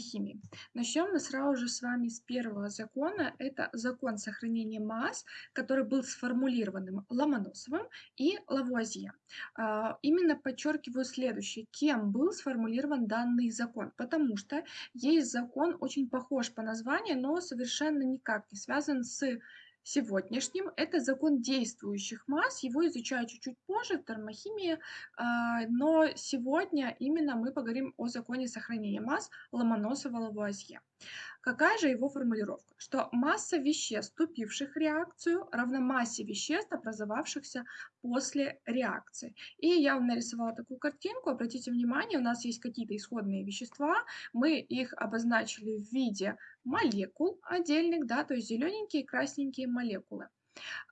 термохимии. Начнем мы сразу же с вами с первого закона. Это закон сохранения масс, который был сформулирован Ломоносовым и Лавуазье. А, именно подчеркиваю следующее. Кем был сформулирован данный закон? Потому что есть закон, очень похож по названию, но совершенно никак не связан с сегодняшним. Это закон действующих масс, его изучаю чуть-чуть позже в термохимии, а, но сегодня именно мы поговорим о законе сохранения масс Ломоносова-Лавуазье. Какая же его формулировка? Что масса веществ, вступивших в реакцию, равна массе веществ, образовавшихся после реакции. И я вам нарисовала такую картинку. Обратите внимание, у нас есть какие-то исходные вещества. Мы их обозначили в виде молекул отдельных, да, то есть зелененькие и красненькие молекулы.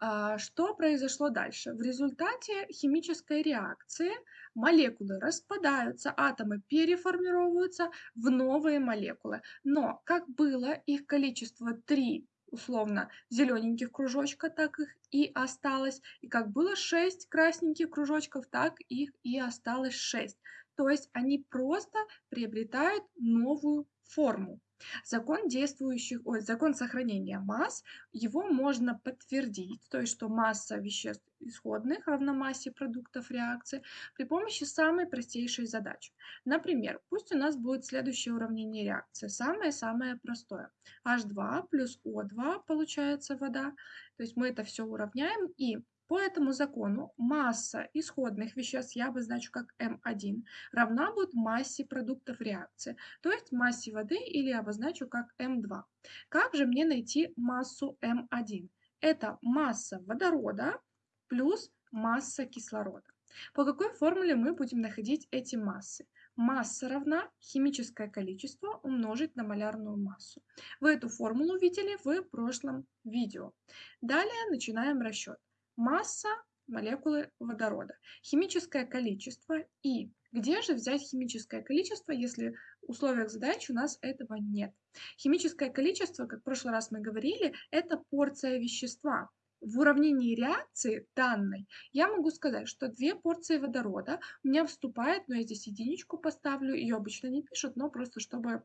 А, что произошло дальше? В результате химической реакции молекулы распадаются, атомы переформировываются в новые молекулы. Но как было их количество 3 условно зелененьких кружочка, так их и осталось. И как было 6 красненьких кружочков, так их и осталось 6. То есть они просто приобретают новую форму. Закон действующих, ой, закон сохранения масс, его можно подтвердить, то есть что масса веществ исходных равна массе продуктов реакции при помощи самой простейшей задачи. Например, пусть у нас будет следующее уравнение реакции, самое-самое простое. H2 плюс O2 получается вода, то есть мы это все уравняем и по этому закону масса исходных веществ, я обозначу как М1, равна будет массе продуктов реакции, то есть массе воды или обозначу как М2. Как же мне найти массу М1? Это масса водорода плюс масса кислорода. По какой формуле мы будем находить эти массы? Масса равна химическое количество умножить на малярную массу. Вы эту формулу видели в прошлом видео. Далее начинаем расчет масса молекулы водорода, химическое количество и где же взять химическое количество, если в условиях задачи у нас этого нет? Химическое количество, как в прошлый раз мы говорили, это порция вещества. В уравнении реакции данной я могу сказать, что две порции водорода у меня вступает, но я здесь единичку поставлю, ее обычно не пишут, но просто чтобы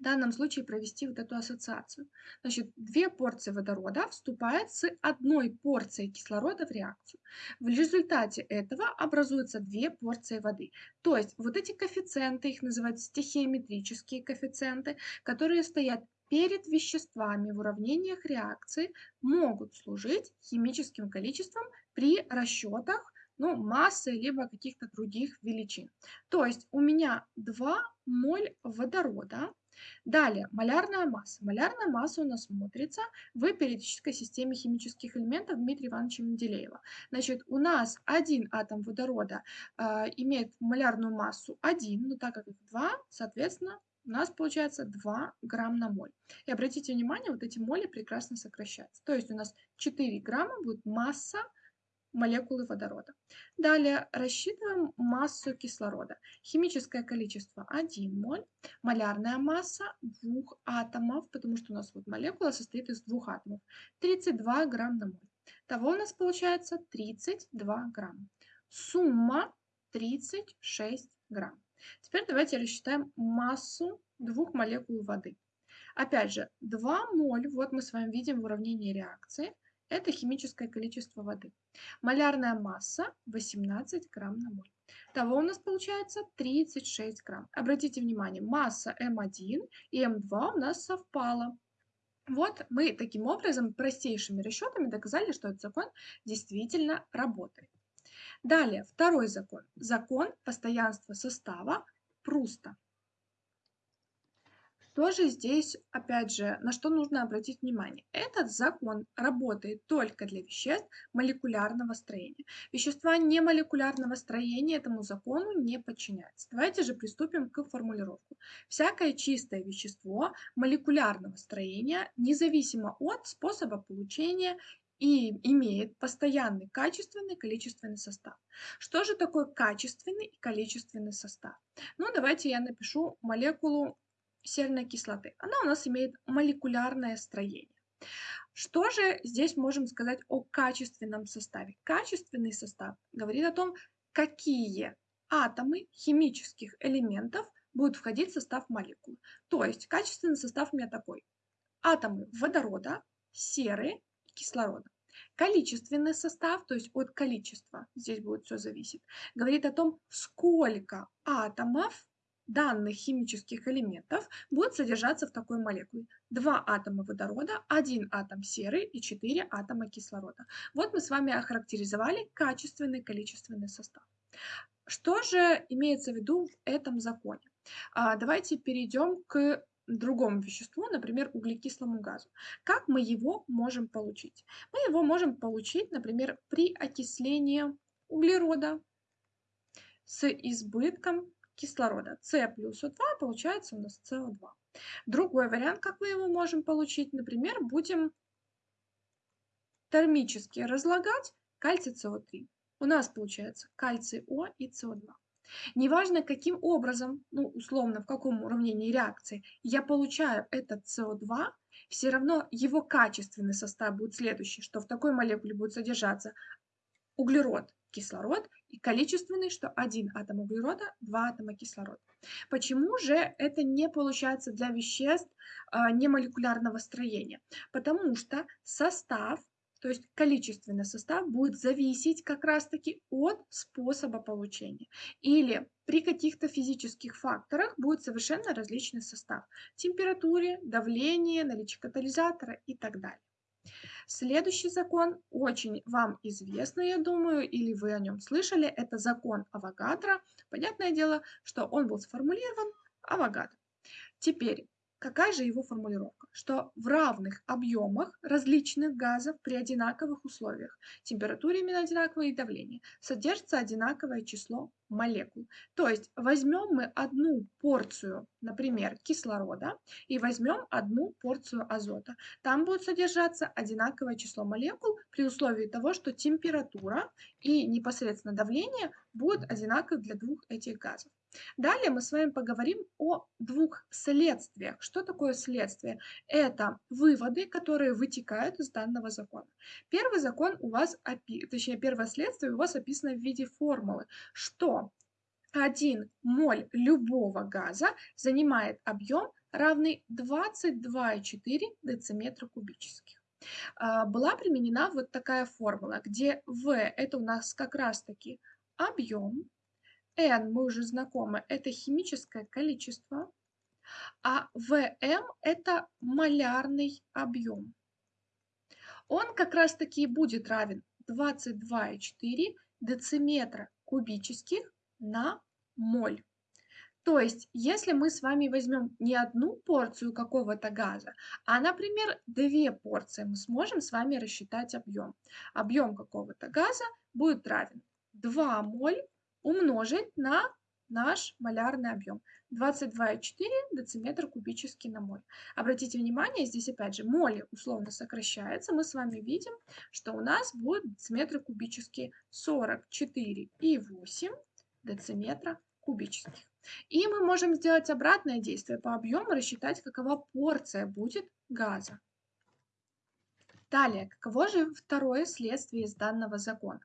в данном случае провести вот эту ассоциацию. Значит, две порции водорода вступают с одной порцией кислорода в реакцию. В результате этого образуются две порции воды. То есть вот эти коэффициенты, их называют стихиометрические коэффициенты, которые стоят перед веществами в уравнениях реакции, могут служить химическим количеством при расчетах ну, массы либо каких-то других величин. То есть у меня 2 моль водорода Далее, малярная масса. Малярная масса у нас смотрится в периодической системе химических элементов Дмитрия Ивановича Менделеева. Значит, у нас один атом водорода э, имеет малярную массу 1, но так как их 2, соответственно, у нас получается 2 грамм на моль. И обратите внимание, вот эти моли прекрасно сокращаются. То есть у нас 4 грамма будет масса молекулы водорода. Далее рассчитываем массу кислорода. Химическое количество 1 моль, малярная масса двух атомов, потому что у нас вот молекула состоит из двух атомов, 32 грамм на моль. Того у нас получается 32 грамма. Сумма 36 грамм. Теперь давайте рассчитаем массу двух молекул воды. Опять же, 2 моль, вот мы с вами видим в уравнении реакции – это химическое количество воды. Малярная масса 18 грамм на моль. Того у нас получается 36 грамм. Обратите внимание, масса М1 и М2 у нас совпала. Вот мы таким образом простейшими расчетами доказали, что этот закон действительно работает. Далее, второй закон. Закон постоянства состава Пруста. Что же здесь, опять же, на что нужно обратить внимание? Этот закон работает только для веществ молекулярного строения. Вещества немолекулярного строения этому закону не подчиняются. Давайте же приступим к формулировке. Всякое чистое вещество молекулярного строения, независимо от способа получения и имеет постоянный качественный количественный состав. Что же такое качественный и количественный состав? Ну, давайте я напишу молекулу серной кислоты. Она у нас имеет молекулярное строение. Что же здесь можем сказать о качественном составе? Качественный состав говорит о том, какие атомы химических элементов будет входить в состав молекулы. То есть качественный состав у меня такой. Атомы водорода, серы, кислорода. Количественный состав, то есть от количества, здесь будет все зависеть, говорит о том, сколько атомов данных химических элементов будет содержаться в такой молекуле. Два атома водорода, один атом серы и четыре атома кислорода. Вот мы с вами охарактеризовали качественный количественный состав. Что же имеется в виду в этом законе? А, давайте перейдем к другому веществу, например, углекислому газу. Как мы его можем получить? Мы его можем получить, например, при окислении углерода с избытком кислорода. С плюс О2 получается у нас СО2. Другой вариант, как мы его можем получить, например, будем термически разлагать кальций СО3. У нас получается кальций О и СО2. Неважно, каким образом, ну, условно, в каком уравнении реакции я получаю этот СО2, все равно его качественный состав будет следующий, что в такой молекуле будет содержаться углерод, кислород и количественный, что один атом углерода, два атома кислорода. Почему же это не получается для веществ а, немолекулярного строения? Потому что состав то есть количественный состав будет зависеть как раз-таки от способа получения. Или при каких-то физических факторах будет совершенно различный состав. Температуре, давлении, наличие катализатора и так далее. Следующий закон очень вам известный, я думаю, или вы о нем слышали. Это закон Авогадро. Понятное дело, что он был сформулирован Авогадро. Теперь Какая же его формулировка? Что в равных объемах различных газов при одинаковых условиях, температуре именно одинаковое и давление, содержится одинаковое число молекул. То есть возьмем мы одну порцию, например, кислорода и возьмем одну порцию азота. Там будет содержаться одинаковое число молекул при условии того, что температура и непосредственно давление будут одинаковы для двух этих газов. Далее мы с вами поговорим о двух следствиях. Что такое следствие? Это выводы, которые вытекают из данного закона. Первый закон у вас, точнее первое следствие у вас описано в виде формулы, что 1 моль любого газа занимает объем равный 22,4 дециметра кубических. А, была применена вот такая формула, где В это у нас как раз таки объем, N мы уже знакомы, это химическое количество, а ВМ это малярный объем. Он как раз таки будет равен 22,4 дециметра кубических на моль. То есть, если мы с вами возьмем не одну порцию какого-то газа, а, например, две порции, мы сможем с вами рассчитать объем. Объем какого-то газа будет равен 2 моль умножить на наш малярный объем. 22,4 дециметра кубический на моль. Обратите внимание, здесь опять же моли условно сокращается. Мы с вами видим, что у нас будет дециметры кубические 44,8 дециметра кубических. И мы можем сделать обратное действие по объему, рассчитать, какова порция будет газа. Далее, каково же второе следствие из данного закона?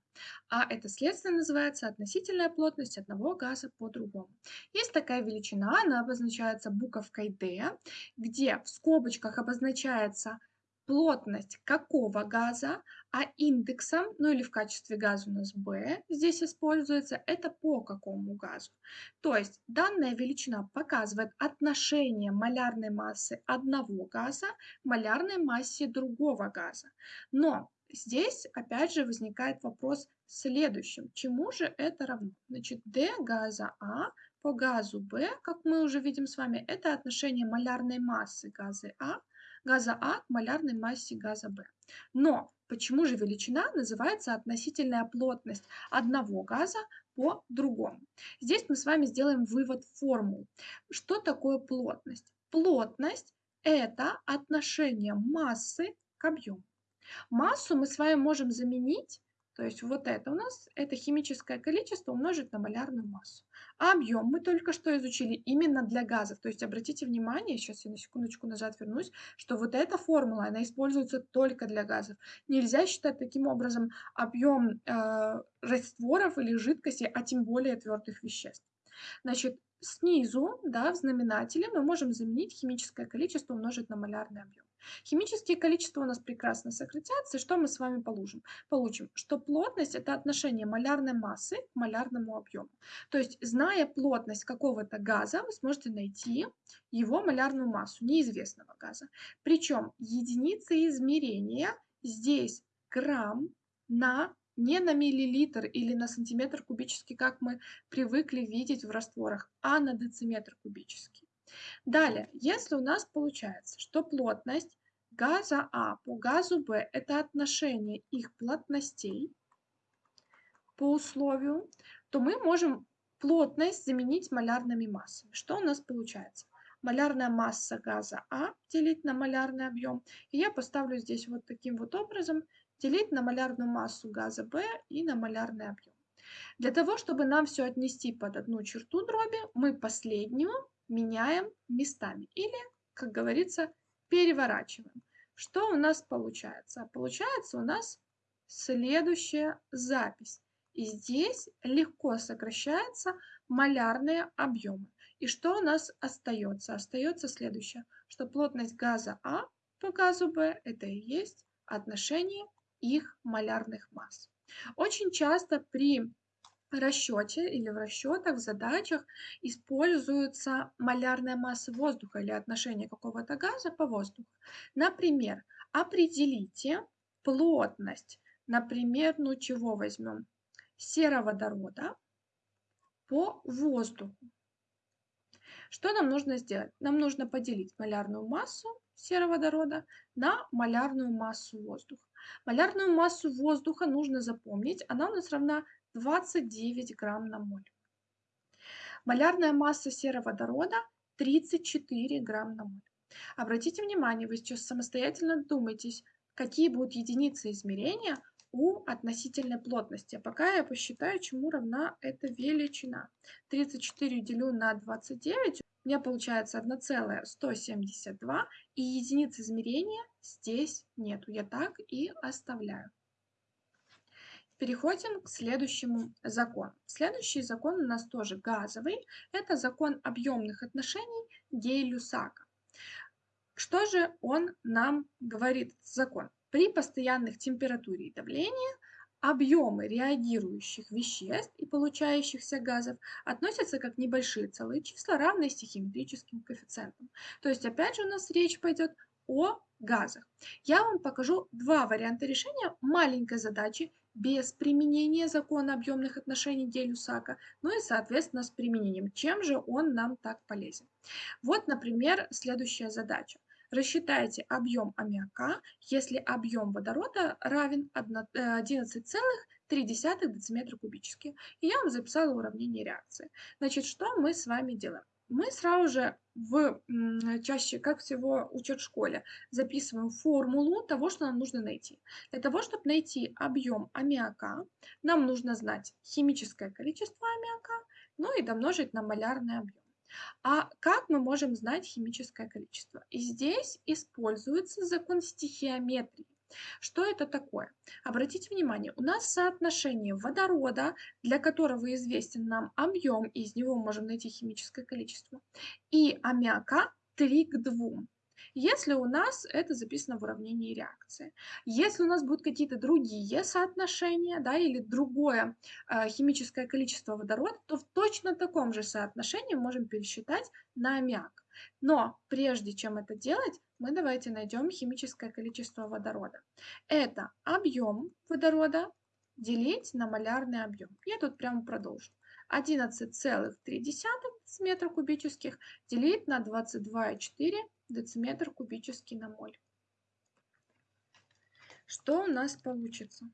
А это следствие называется относительная плотность одного газа по другому. Есть такая величина, она обозначается буковкой D, где в скобочках обозначается плотность какого газа, а индексом, ну или в качестве газа у нас B здесь используется, это по какому газу. То есть данная величина показывает отношение малярной массы одного газа к малярной массе другого газа. Но здесь опять же возникает вопрос следующим. Чему же это равно? Значит, D газа А по газу B, как мы уже видим с вами, это отношение малярной массы газа А газа А к малярной массе газа Б. Но почему же величина называется относительная плотность одного газа по другому? Здесь мы с вами сделаем вывод формул. Что такое плотность? Плотность – это отношение массы к объему. Массу мы с вами можем заменить то есть вот это у нас, это химическое количество умножить на малярную массу. А объем мы только что изучили именно для газов. То есть обратите внимание, сейчас я на секундочку назад вернусь, что вот эта формула, она используется только для газов. Нельзя считать таким образом объем э, растворов или жидкостей, а тем более твердых веществ. Значит, снизу, да, в знаменателе мы можем заменить химическое количество умножить на малярный объем. Химические количества у нас прекрасно сократятся, и что мы с вами получим? Получим, что плотность – это отношение малярной массы к малярному объему. То есть, зная плотность какого-то газа, вы сможете найти его малярную массу неизвестного газа. Причем единица измерения здесь грамм на не на миллилитр или на сантиметр кубический, как мы привыкли видеть в растворах, а на дециметр кубический. Далее, если у нас получается, что плотность газа А по газу Б – это отношение их плотностей по условию, то мы можем плотность заменить малярными массами. Что у нас получается? Малярная масса газа А делить на малярный объем. И я поставлю здесь вот таким вот образом делить на малярную массу газа B и на малярный объем. Для того, чтобы нам все отнести под одну черту дроби, мы последнюю меняем местами или, как говорится, переворачиваем. Что у нас получается? Получается у нас следующая запись. И здесь легко сокращаются малярные объемы. И что у нас остается? Остается следующее, что плотность газа А по газу Б это и есть отношение их малярных масс. Очень часто при расчете или в расчетах, в задачах используется малярная масса воздуха или отношение какого-то газа по воздуху. Например, определите плотность, например, ну чего возьмем, сероводорода по воздуху. Что нам нужно сделать? Нам нужно поделить малярную массу сероводорода на малярную массу воздуха. Малярную массу воздуха нужно запомнить, она у нас равна 29 грамм на моль. Малярная масса сероводорода 34 грамм на моль. Обратите внимание, вы сейчас самостоятельно думаетесь, какие будут единицы измерения у относительной плотности. А пока я посчитаю, чему равна эта величина. 34 делю на 29 у меня получается 1,172, и единиц измерения здесь нету. Я так и оставляю. Переходим к следующему закону. Следующий закон у нас тоже газовый. Это закон объемных отношений Гей-Люсака. Что же он нам говорит, закон? При постоянных температуре и давлении Объемы реагирующих веществ и получающихся газов относятся как небольшие целые числа, равные стихиметрическим коэффициентам. То есть опять же у нас речь пойдет о газах. Я вам покажу два варианта решения маленькой задачи без применения закона объемных отношений Гель-Люсака, ну и, соответственно, с применением. Чем же он нам так полезен? Вот, например, следующая задача. Рассчитайте объем аммиака, если объем водорода равен 11,3 э, дециметра кубических. И я вам записала уравнение реакции. Значит, что мы с вами делаем? Мы сразу же в чаще, как всего учат в школе, записываем формулу того, что нам нужно найти. Для того, чтобы найти объем аммиака, нам нужно знать химическое количество аммиака, ну и домножить на малярный объем. А как мы можем знать химическое количество? И здесь используется закон стихиометрии. Что это такое? Обратите внимание, у нас соотношение водорода, для которого известен нам объем, и из него можем найти химическое количество, и аммиака 3 к 2 если у нас это записано в уравнении реакции. Если у нас будут какие-то другие соотношения, да, или другое э, химическое количество водорода, то в точно таком же соотношении можем пересчитать на аммиак. Но прежде чем это делать, мы давайте найдем химическое количество водорода. Это объем водорода делить на малярный объем. Я тут прямо продолжу. 11,3 дециметра кубических делить на 22,4 дециметр кубический на моль. Что у нас получится?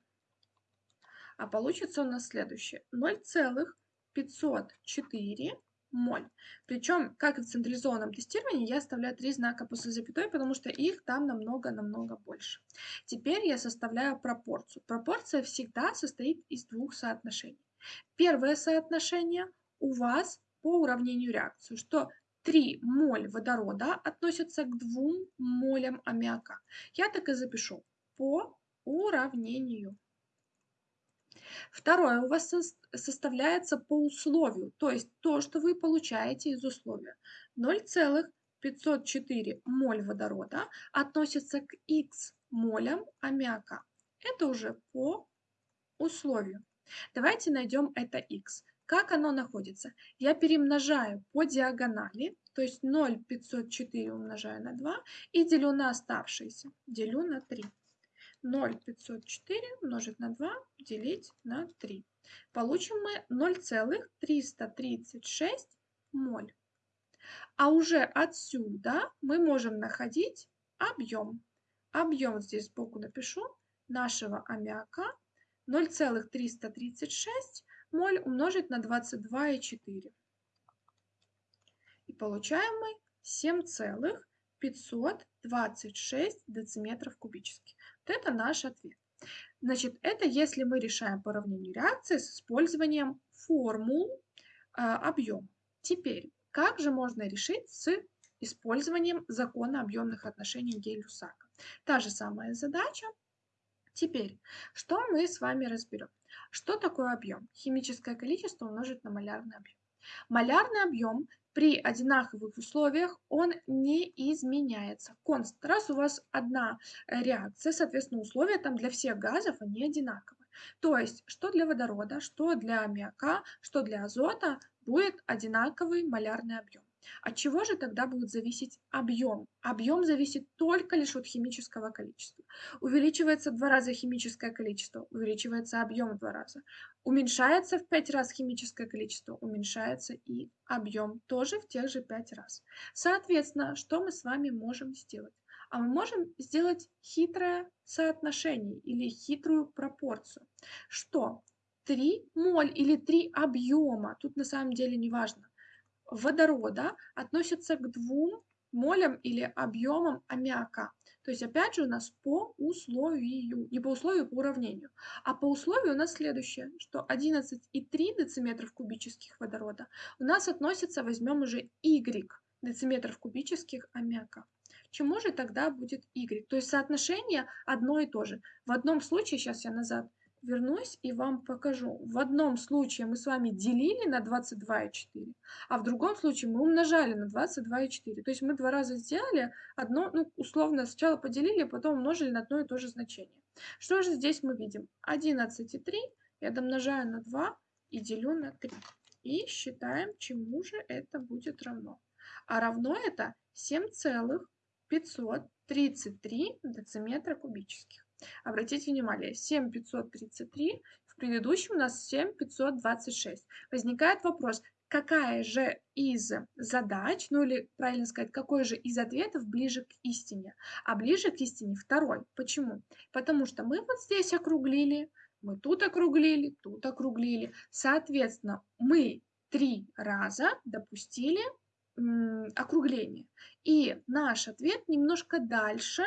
А получится у нас следующее. 0,504 моль. Причем, как и в централизованном тестировании, я оставляю три знака после запятой, потому что их там намного-намного больше. Теперь я составляю пропорцию. Пропорция всегда состоит из двух соотношений. Первое соотношение у вас по уравнению реакции, что 3 моль водорода относятся к 2 молям аммиака. Я так и запишу по уравнению. Второе у вас сос составляется по условию, то есть то, что вы получаете из условия. 0,504 моль водорода относится к Х молям аммиака. Это уже по условию. Давайте найдем это х. Как оно находится? Я перемножаю по диагонали, то есть 0,504 умножаю на 2 и делю на оставшиеся, делю на 3. 0,504 умножить на 2 делить на 3. Получим мы 0,336 моль. А уже отсюда мы можем находить объем. Объем здесь сбоку напишу нашего аммиака 0,336 моль умножить на 22,4. И получаем мы 7,526 дециметров кубических. Вот это наш ответ. Значит, это если мы решаем по уравнению реакции с использованием формул э, объема. Теперь, как же можно решить с использованием закона объемных отношений Гель-Лусака? Та же самая задача. Теперь, что мы с вами разберем? Что такое объем? Химическое количество умножить на малярный объем. Малярный объем при одинаковых условиях он не изменяется. Конст. Раз у вас одна реакция, соответственно, условия там для всех газов, они одинаковые. То есть, что для водорода, что для аммиака, что для азота будет одинаковый малярный объем. От чего же тогда будет зависеть объем? Объем зависит только лишь от химического количества. Увеличивается в два раза химическое количество, увеличивается объем в два раза. Уменьшается в пять раз химическое количество, уменьшается и объем тоже в тех же пять раз. Соответственно, что мы с вами можем сделать? А мы можем сделать хитрое соотношение или хитрую пропорцию. Что? 3 моль или 3 объема, тут на самом деле не важно, водорода относятся к двум молям или объемам аммиака. То есть опять же у нас по условию, не по условию, по уравнению. А по условию у нас следующее, что 11,3 дециметров кубических водорода у нас относится, возьмем уже Y дециметров кубических аммиака. Чему же тогда будет Y? То есть соотношение одно и то же. В одном случае, сейчас я назад вернусь и вам покажу. В одном случае мы с вами делили на 22,4, а в другом случае мы умножали на 22,4. То есть мы два раза сделали одно, ну, условно, сначала поделили, а потом умножили на одно и то же значение. Что же здесь мы видим? 11,3 я домножаю на 2 и делю на 3. И считаем, чему же это будет равно. А равно это 7,533 дециметра кубических. Обратите внимание, 7533, в предыдущем у нас 7526. Возникает вопрос, какая же из задач, ну или правильно сказать, какой же из ответов ближе к истине? А ближе к истине второй. Почему? Потому что мы вот здесь округлили, мы тут округлили, тут округлили. Соответственно, мы три раза допустили округление. И наш ответ немножко дальше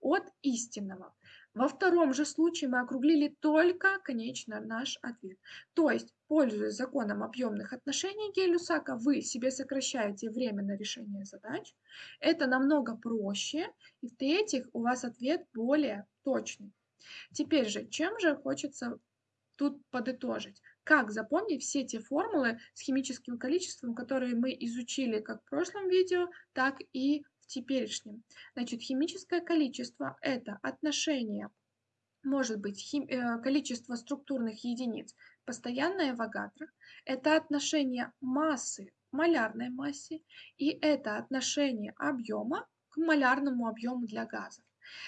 от истинного. Во втором же случае мы округлили только, конечно, наш ответ. То есть, пользуясь законом объемных отношений Гель-Лусака, вы себе сокращаете время на решение задач. Это намного проще. И в-третьих, у вас ответ более точный. Теперь же, чем же хочется тут подытожить? Как запомнить все те формулы с химическим количеством, которые мы изучили как в прошлом видео, так и теперешнем. Значит, химическое количество – это отношение, может быть, хим, э, количество структурных единиц, постоянное Авогадро, это отношение массы к малярной массе, и это отношение объема к малярному объему для газов.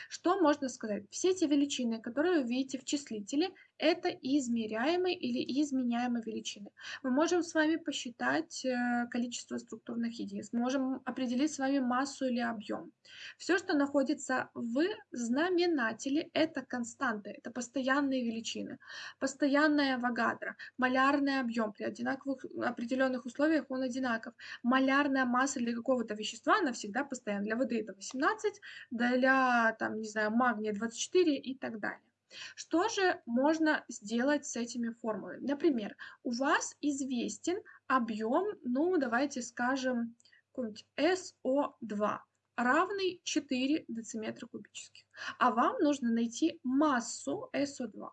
Что можно сказать? Все те величины, которые вы видите в числителе, это измеряемые или изменяемые величины. Мы можем с вами посчитать э, количество структурных единиц, можем определить с вами массу или объем. Все, что находится в знаменателе, это константы, это постоянные величины. Постоянная Авогадро, малярный объем при одинаковых определенных условиях он одинаков. Малярная масса для какого-то вещества, она всегда постоянна. Для воды это 18, для там, не знаю, магния 24 и так далее. Что же можно сделать с этими формулами? Например, у вас известен объем, ну давайте скажем, SO2 равный 4 дециметра кубических. А вам нужно найти массу SO2.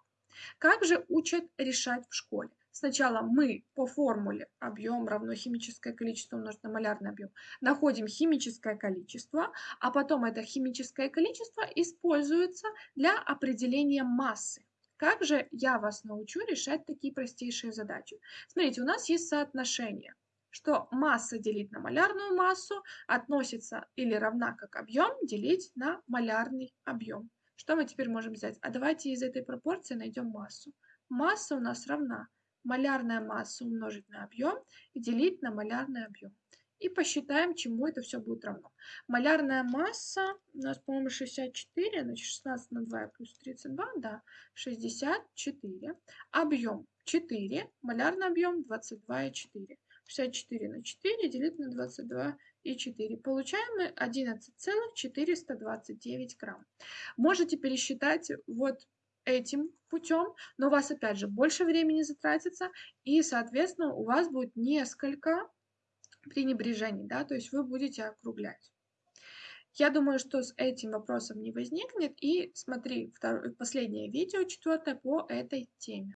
Как же учат решать в школе? Сначала мы по формуле объем равно химическое количество умножить на малярный объем находим химическое количество, а потом это химическое количество используется для определения массы. Как же я вас научу решать такие простейшие задачи? Смотрите, у нас есть соотношение, что масса делить на малярную массу относится или равна как объем делить на малярный объем. Что мы теперь можем взять? А давайте из этой пропорции найдем массу. Масса у нас равна малярная масса умножить на объем и делить на малярный объем. И посчитаем, чему это все будет равно. Малярная масса у нас, по-моему, 64, значит 16 на 2 плюс 32, да, 64. Объем 4, малярный объем 22,4. 64 на 4 делить на 22 и 4. Получаем мы 11,429 грамм. Можете пересчитать вот этим путем, но у вас опять же больше времени затратится, и, соответственно, у вас будет несколько пренебрежений, да, то есть вы будете округлять. Я думаю, что с этим вопросом не возникнет, и смотри второе, последнее видео, четвертое, по этой теме.